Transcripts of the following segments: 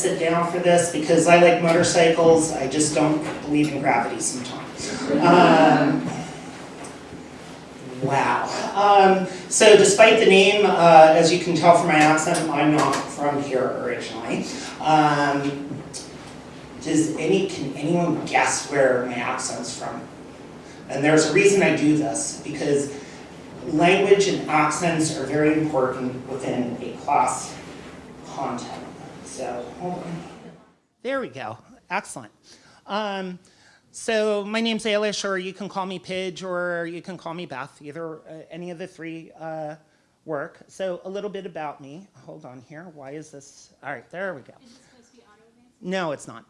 sit down for this because I like motorcycles, I just don't believe in gravity sometimes. Um, Wow. Um, so despite the name, uh, as you can tell from my accent, I'm not from here originally. Um, does any, can anyone guess where my accent's from? And there's a reason I do this, because language and accents are very important within a class content. So. There we go. Excellent. Um, so my name's Ailish, or you can call me Pidge, or you can call me Beth. Either uh, any of the three uh, work. So a little bit about me. Hold on here. Why is this? All right, there we go. Is it supposed to be auto advance? No, it's not.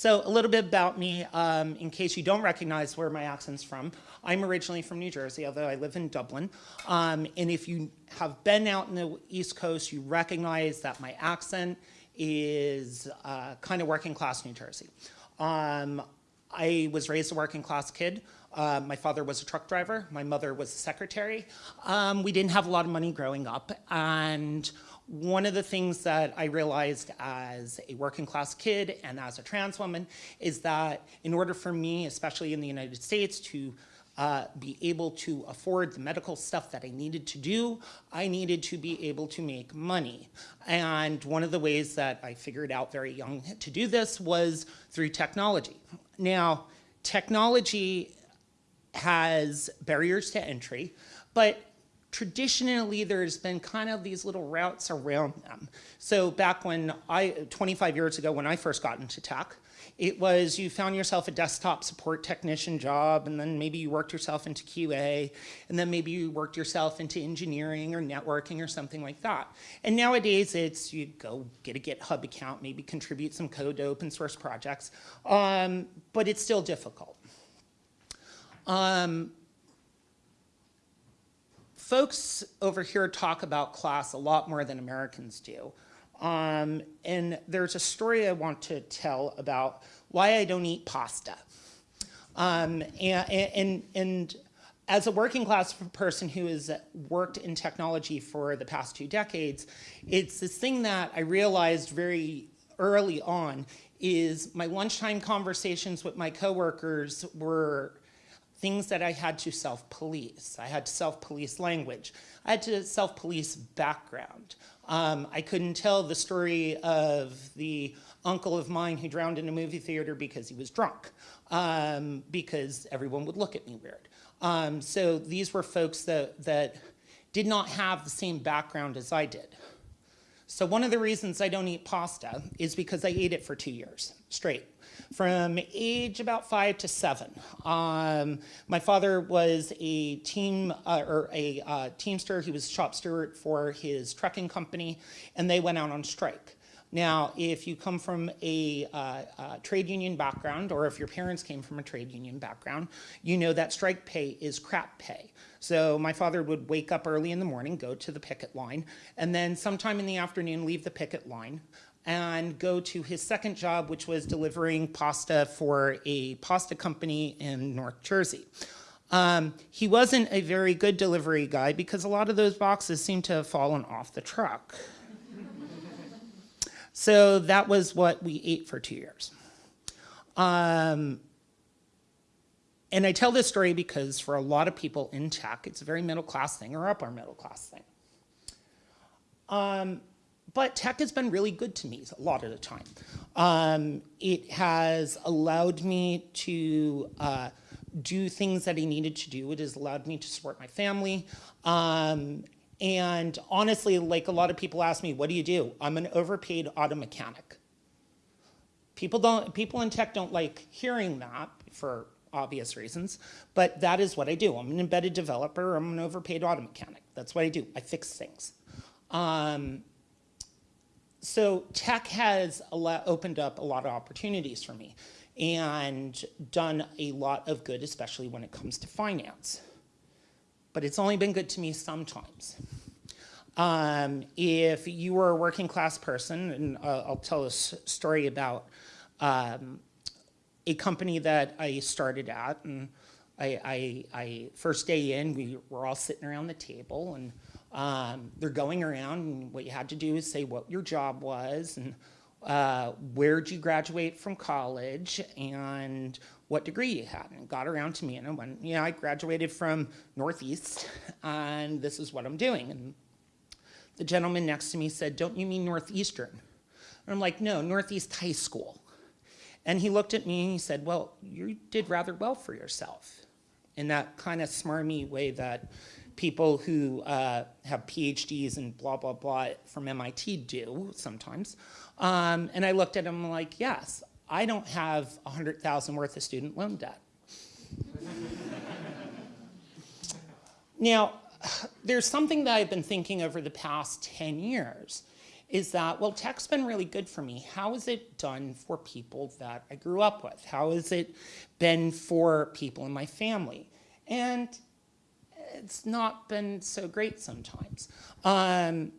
So a little bit about me, um, in case you don't recognize where my accent's from. I'm originally from New Jersey, although I live in Dublin. Um, and if you have been out in the East Coast, you recognize that my accent is uh, kind of working class New Jersey. Um, I was raised a working class kid. Uh, my father was a truck driver. My mother was a secretary. Um, we didn't have a lot of money growing up. And one of the things that I realized as a working class kid and as a trans woman is that in order for me, especially in the United States, to uh, be able to afford the medical stuff that I needed to do, I needed to be able to make money. And one of the ways that I figured out very young to do this was through technology. Now, technology has barriers to entry, but traditionally there's been kind of these little routes around them. So back when I, 25 years ago when I first got into tech, it was you found yourself a desktop support technician job and then maybe you worked yourself into QA and then maybe you worked yourself into engineering or networking or something like that. And nowadays it's you go get a GitHub account, maybe contribute some code to open source projects, um, but it's still difficult. Um, folks over here talk about class a lot more than Americans do. Um, and there's a story I want to tell about why I don't eat pasta. Um, and, and, and as a working class person who has worked in technology for the past two decades, it's this thing that I realized very early on is my lunchtime conversations with my coworkers were things that I had to self-police. I had to self-police language. I had to self-police background. Um, I couldn't tell the story of the uncle of mine who drowned in a movie theater because he was drunk, um, because everyone would look at me weird. Um, so these were folks that, that did not have the same background as I did. So one of the reasons I don't eat pasta is because I ate it for two years straight from age about five to seven. Um, my father was a team uh, or a uh, teamster. He was shop steward for his trucking company, and they went out on strike. Now, if you come from a uh, uh, trade union background, or if your parents came from a trade union background, you know that strike pay is crap pay. So my father would wake up early in the morning, go to the picket line, and then sometime in the afternoon leave the picket line, and go to his second job, which was delivering pasta for a pasta company in North Jersey. Um, he wasn't a very good delivery guy because a lot of those boxes seemed to have fallen off the truck. so that was what we ate for two years. Um, and I tell this story because for a lot of people in tech, it's a very middle class thing or upper middle class thing. Um, but tech has been really good to me a lot of the time. Um, it has allowed me to uh, do things that I needed to do. It has allowed me to support my family. Um, and honestly, like a lot of people ask me, what do you do? I'm an overpaid auto mechanic. People, don't, people in tech don't like hearing that for obvious reasons, but that is what I do. I'm an embedded developer. I'm an overpaid auto mechanic. That's what I do. I fix things. Um, so tech has opened up a lot of opportunities for me and done a lot of good, especially when it comes to finance. But it's only been good to me sometimes. Um, if you were a working class person, and uh, I'll tell a story about um, a company that I started at, and I, I, I, first day in, we were all sitting around the table, and um, they're going around and what you had to do is say what your job was and uh, where'd you graduate from college and what degree you had. And got around to me and I went, yeah, I graduated from Northeast and this is what I'm doing. And the gentleman next to me said, don't you mean Northeastern? And I'm like, no, Northeast High School. And he looked at me and he said, well, you did rather well for yourself. In that kind of smarmy way that people who uh, have PhDs and blah, blah, blah from MIT do sometimes. Um, and I looked at him like, yes, I don't have 100,000 worth of student loan debt. now, there's something that I've been thinking over the past 10 years is that, well, tech's been really good for me. How is it done for people that I grew up with? How has it been for people in my family? And it's not been so great sometimes. Um,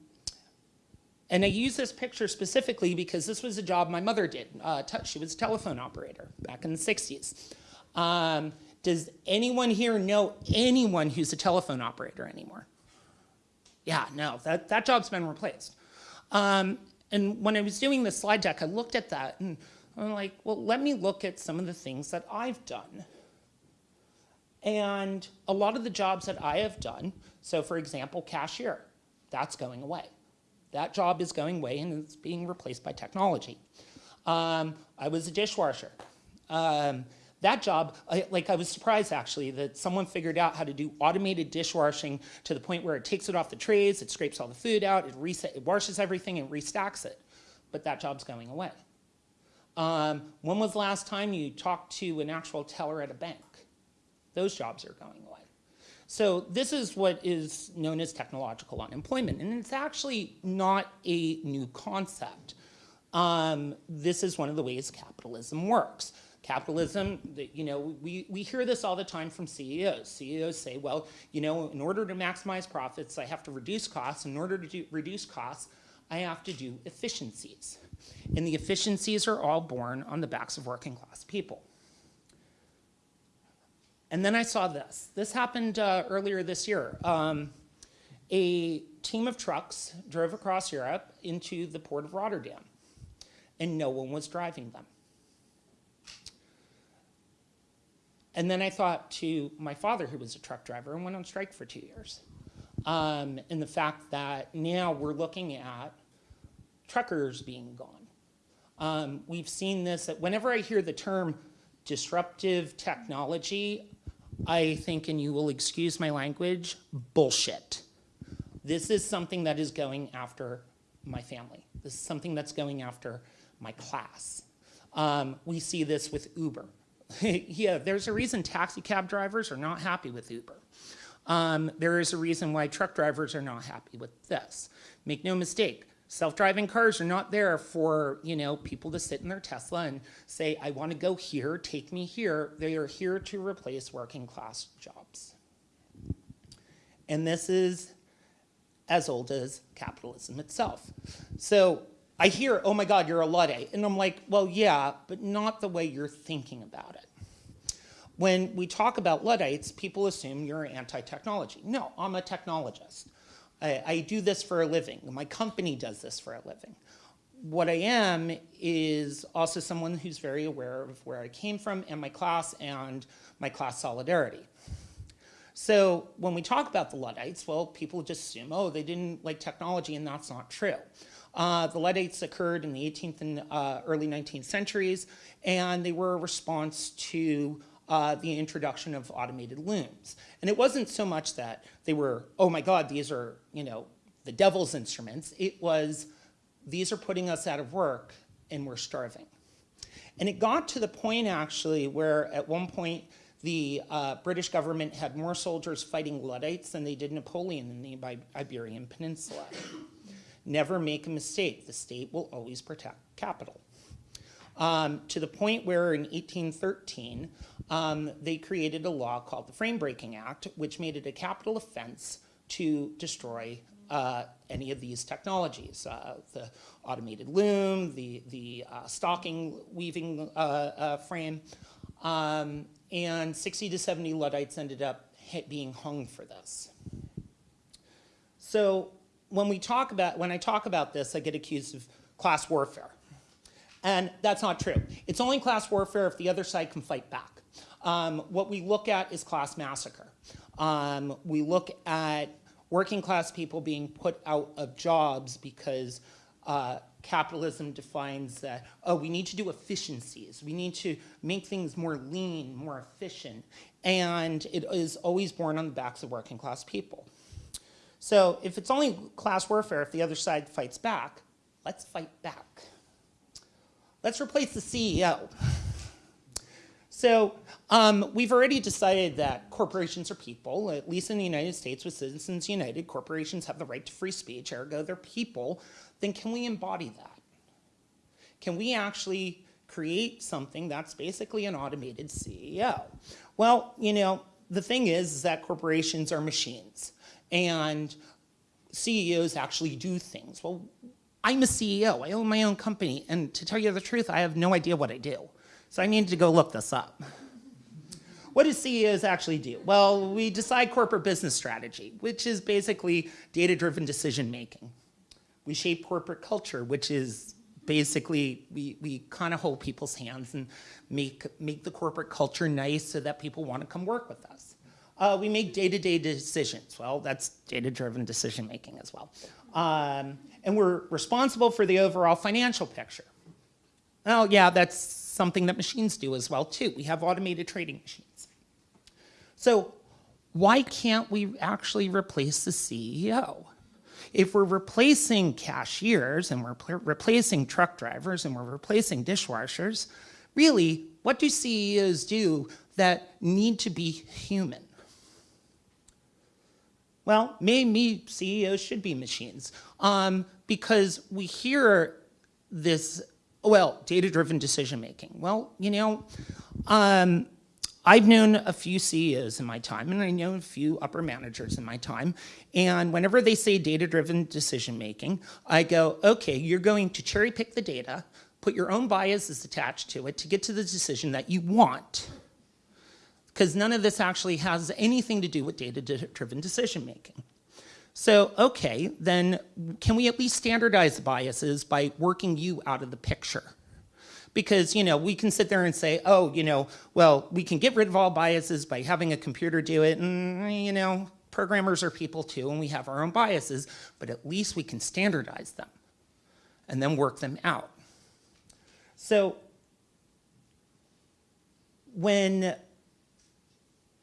and I use this picture specifically because this was a job my mother did. Uh, she was a telephone operator back in the 60s. Um, does anyone here know anyone who's a telephone operator anymore? Yeah, no, that, that job's been replaced. Um, and when I was doing the slide deck, I looked at that and I'm like, well, let me look at some of the things that I've done. And a lot of the jobs that I have done, so for example, cashier, that's going away. That job is going away and it's being replaced by technology. Um, I was a dishwasher. Um, that job, I, like I was surprised actually that someone figured out how to do automated dishwashing to the point where it takes it off the trays, it scrapes all the food out, it, reset, it washes everything and restacks it. But that job's going away. Um, when was the last time you talked to an actual teller at a bank? Those jobs are going away. So this is what is known as technological unemployment, and it's actually not a new concept. Um, this is one of the ways capitalism works. Capitalism, you know, we, we hear this all the time from CEOs. CEOs say, well, you know, in order to maximize profits, I have to reduce costs. In order to do, reduce costs, I have to do efficiencies. And the efficiencies are all born on the backs of working class people. And then I saw this. This happened uh, earlier this year. Um, a team of trucks drove across Europe into the port of Rotterdam, and no one was driving them. And then I thought to my father, who was a truck driver and went on strike for two years, um, and the fact that now we're looking at truckers being gone. Um, we've seen this, that whenever I hear the term disruptive technology, I think, and you will excuse my language, bullshit. This is something that is going after my family. This is something that's going after my class. Um, we see this with Uber. yeah, there's a reason taxi cab drivers are not happy with Uber. Um, there is a reason why truck drivers are not happy with this. Make no mistake, Self-driving cars are not there for, you know, people to sit in their Tesla and say, I want to go here, take me here. They are here to replace working class jobs. And this is as old as capitalism itself. So I hear, oh my God, you're a Luddite. And I'm like, well, yeah, but not the way you're thinking about it. When we talk about Luddites, people assume you're anti-technology. No, I'm a technologist. I, I do this for a living. My company does this for a living. What I am is also someone who's very aware of where I came from and my class and my class solidarity. So when we talk about the Luddites, well, people just assume, oh, they didn't like technology, and that's not true. Uh, the Luddites occurred in the 18th and uh, early 19th centuries, and they were a response to uh, the introduction of automated looms. And it wasn't so much that they were, oh my God, these are, you know, the devil's instruments. It was, these are putting us out of work and we're starving. And it got to the point actually where at one point the uh, British government had more soldiers fighting Luddites than they did Napoleon in the Iberian Peninsula. Never make a mistake. The state will always protect capital. Um, to the point where in 1813, um, they created a law called the Frame Breaking Act, which made it a capital offense to destroy uh, any of these technologies, uh, the automated loom, the, the uh, stocking weaving uh, uh, frame, um, and 60 to 70 Luddites ended up being hung for this. So when we talk about, when I talk about this, I get accused of class warfare. And that's not true. It's only class warfare if the other side can fight back. Um, what we look at is class massacre. Um, we look at working class people being put out of jobs because uh, capitalism defines that, oh, we need to do efficiencies. We need to make things more lean, more efficient. And it is always born on the backs of working class people. So if it's only class warfare, if the other side fights back, let's fight back. Let's replace the CEO. So um, we've already decided that corporations are people, at least in the United States with Citizens United, corporations have the right to free speech, ergo they're people, then can we embody that? Can we actually create something that's basically an automated CEO? Well, you know, the thing is, is that corporations are machines and CEOs actually do things. Well, I'm a CEO, I own my own company, and to tell you the truth, I have no idea what I do. So I needed to go look this up. What do CEOs actually do? Well, we decide corporate business strategy, which is basically data-driven decision making. We shape corporate culture, which is basically we, we kind of hold people's hands and make, make the corporate culture nice so that people want to come work with us. Uh, we make day-to-day -day decisions. Well, that's data-driven decision making as well. Um, and we're responsible for the overall financial picture. Oh yeah, that's something that machines do as well too. We have automated trading machines. So why can't we actually replace the CEO? If we're replacing cashiers and we're replacing truck drivers and we're replacing dishwashers, really, what do CEOs do that need to be human? Well, maybe CEOs should be machines. Um, because we hear this, well, data-driven decision-making. Well, you know, um, I've known a few CEOs in my time, and I know a few upper managers in my time, and whenever they say data-driven decision-making, I go, okay, you're going to cherry pick the data, put your own biases attached to it to get to the decision that you want because none of this actually has anything to do with data-driven decision making. So, okay, then can we at least standardize biases by working you out of the picture? Because, you know, we can sit there and say, oh, you know, well, we can get rid of all biases by having a computer do it, and, you know, programmers are people too, and we have our own biases, but at least we can standardize them and then work them out. So, when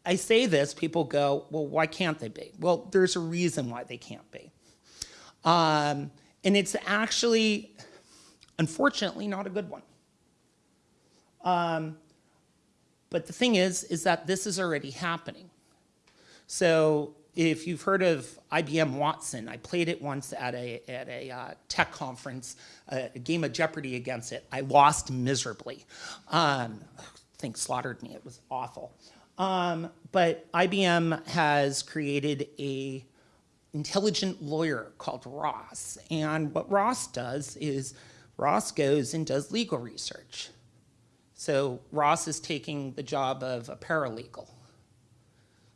I say this, people go, well, why can't they be? Well, there's a reason why they can't be. Um, and it's actually, unfortunately, not a good one. Um, but the thing is, is that this is already happening. So if you've heard of IBM Watson, I played it once at a, at a uh, tech conference, a game of Jeopardy against it. I lost miserably. Um, I think slaughtered me, it was awful. Um, but IBM has created a intelligent lawyer called Ross. And what Ross does is Ross goes and does legal research. So Ross is taking the job of a paralegal.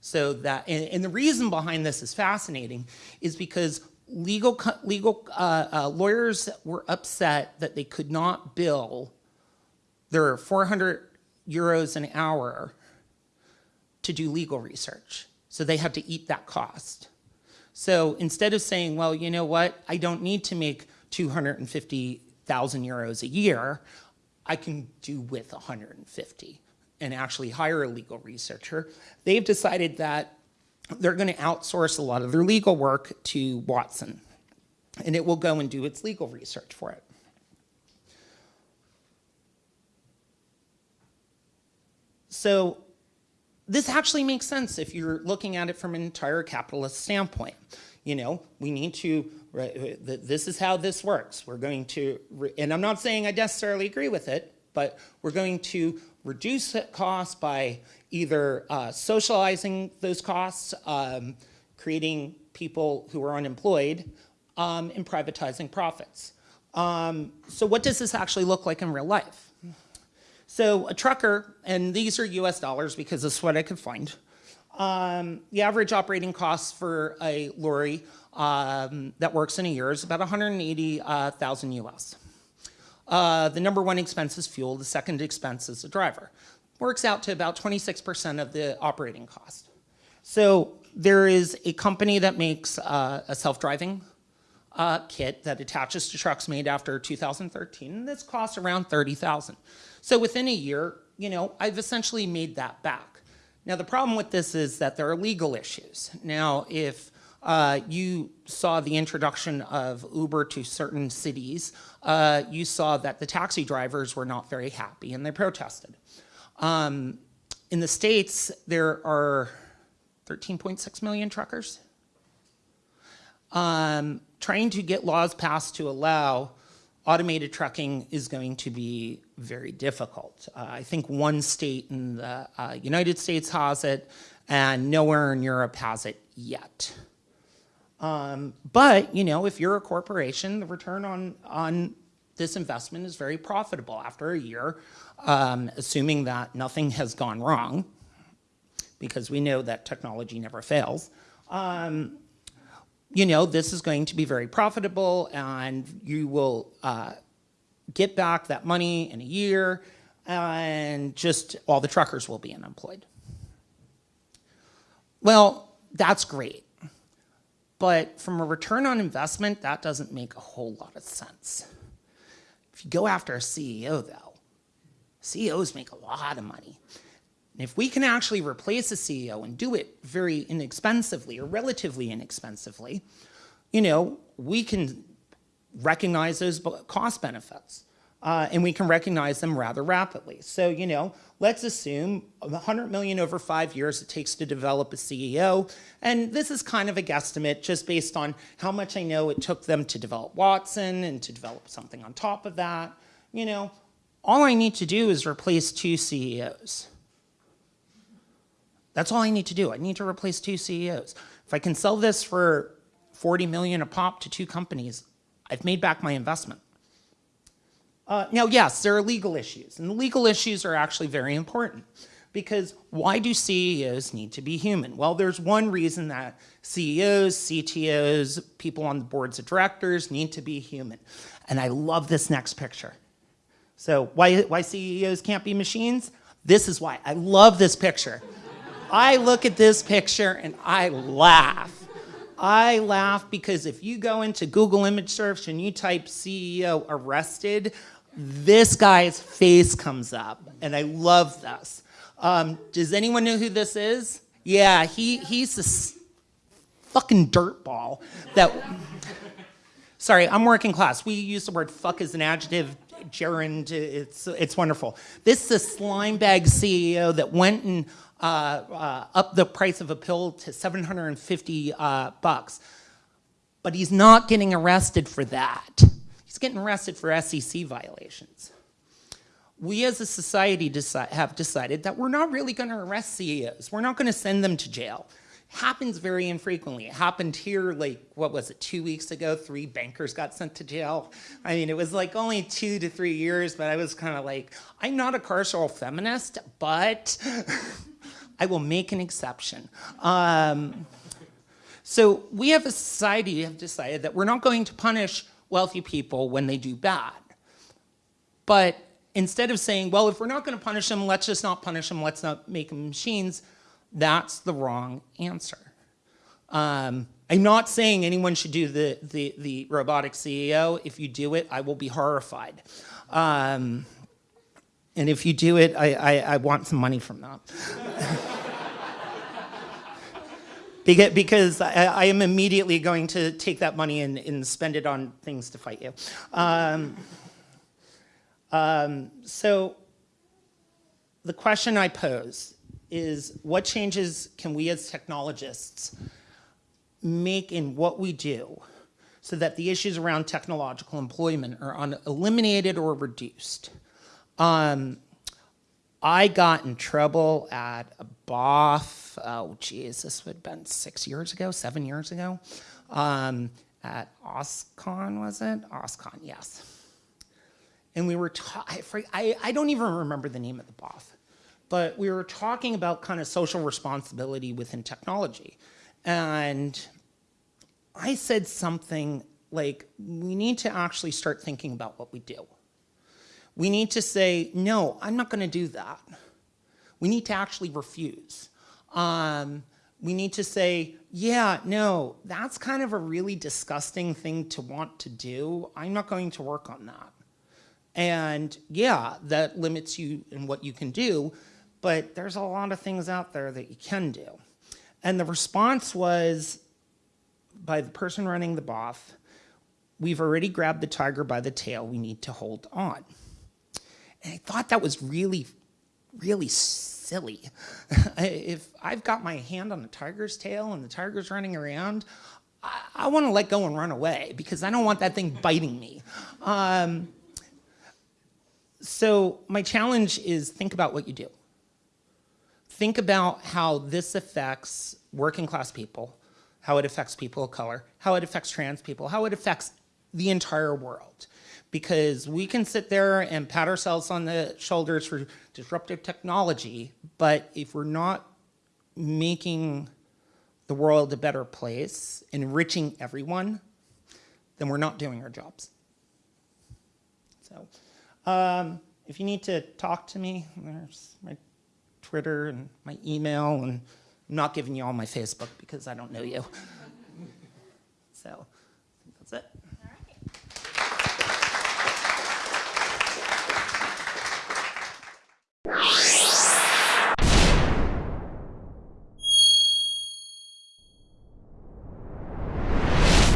So that, and, and the reason behind this is fascinating is because legal, legal uh, uh, lawyers were upset that they could not bill their 400 euros an hour to do legal research. So they have to eat that cost. So instead of saying, well, you know what, I don't need to make 250,000 euros a year, I can do with 150 and actually hire a legal researcher. They've decided that they're going to outsource a lot of their legal work to Watson and it will go and do its legal research for it. So this actually makes sense if you're looking at it from an entire capitalist standpoint. You know, we need to, this is how this works. We're going to, and I'm not saying I necessarily agree with it, but we're going to reduce costs by either uh, socializing those costs, um, creating people who are unemployed, um, and privatizing profits. Um, so what does this actually look like in real life? So a trucker, and these are US dollars because that's what I could find. Um, the average operating cost for a lorry um, that works in a year is about 180,000 US. Uh, the number one expense is fuel, the second expense is the driver. Works out to about 26% of the operating cost. So there is a company that makes uh, a self-driving uh, kit that attaches to trucks made after 2013, and this costs around 30,000. So within a year, you know, I've essentially made that back. Now the problem with this is that there are legal issues. Now if uh, you saw the introduction of Uber to certain cities, uh, you saw that the taxi drivers were not very happy and they protested. Um, in the States, there are 13.6 million truckers. Um, trying to get laws passed to allow automated trucking is going to be very difficult. Uh, I think one state in the uh, United States has it and nowhere in Europe has it yet. Um, but, you know, if you're a corporation, the return on, on this investment is very profitable after a year, um, assuming that nothing has gone wrong, because we know that technology never fails. Um, you know, this is going to be very profitable and you will uh, get back that money in a year and just all the truckers will be unemployed. Well, that's great. But from a return on investment, that doesn't make a whole lot of sense. If you go after a CEO though, CEOs make a lot of money. And if we can actually replace a CEO and do it very inexpensively or relatively inexpensively, you know, we can recognize those cost benefits. Uh, and we can recognize them rather rapidly. So, you know, let's assume 100 million over five years it takes to develop a CEO. And this is kind of a guesstimate just based on how much I know it took them to develop Watson and to develop something on top of that. You know, all I need to do is replace two CEOs. That's all I need to do. I need to replace two CEOs. If I can sell this for 40 million a pop to two companies, I've made back my investment. Uh, now, yes, there are legal issues, and the legal issues are actually very important because why do CEOs need to be human? Well, there's one reason that CEOs, CTOs, people on the boards of directors need to be human. And I love this next picture. So why, why CEOs can't be machines? This is why. I love this picture. I look at this picture and I laugh. I laugh because if you go into Google image search and you type CEO arrested, this guy's face comes up and I love this. Um, does anyone know who this is? Yeah, he, he's this fucking dirtball that, sorry, I'm working class. We use the word fuck as an adjective gerund, it's, it's wonderful. This is a slime bag CEO that went and up the price of a pill to 750 uh, bucks. But he's not getting arrested for that. He's getting arrested for SEC violations. We as a society have decided that we're not really gonna arrest CEOs. We're not gonna send them to jail happens very infrequently. It happened here like, what was it, two weeks ago, three bankers got sent to jail. I mean, it was like only two to three years, but I was kind of like, I'm not a carceral feminist, but I will make an exception. Um, so we have a society have decided that we're not going to punish wealthy people when they do bad. But instead of saying, well, if we're not going to punish them, let's just not punish them, let's not make them machines, that's the wrong answer. Um, I'm not saying anyone should do the, the, the, robotic CEO. If you do it, I will be horrified. Um, and if you do it, I, I, I want some money from that. because, I, I, am immediately going to take that money and, and spend it on things to fight you. Um, um, so the question I pose is what changes can we as technologists make in what we do so that the issues around technological employment are eliminated or reduced. Um, I got in trouble at a BOF, oh geez, this would have been six years ago, seven years ago, um, at OSCON, was it? OSCON, yes. And we were, I, I don't even remember the name of the BOF but we were talking about kind of social responsibility within technology. And I said something like, we need to actually start thinking about what we do. We need to say, no, I'm not going to do that. We need to actually refuse. Um, we need to say, yeah, no, that's kind of a really disgusting thing to want to do. I'm not going to work on that. And yeah, that limits you in what you can do, but there's a lot of things out there that you can do. And the response was by the person running the BOF, we've already grabbed the tiger by the tail, we need to hold on. And I thought that was really, really silly. if I've got my hand on the tiger's tail and the tiger's running around, I, I want to let go and run away because I don't want that thing biting me. Um, so my challenge is think about what you do. Think about how this affects working class people, how it affects people of color, how it affects trans people, how it affects the entire world. Because we can sit there and pat ourselves on the shoulders for disruptive technology, but if we're not making the world a better place, enriching everyone, then we're not doing our jobs. So, um, if you need to talk to me, there's my Twitter and my email, and I'm not giving you all my Facebook because I don't know you. so, that's it.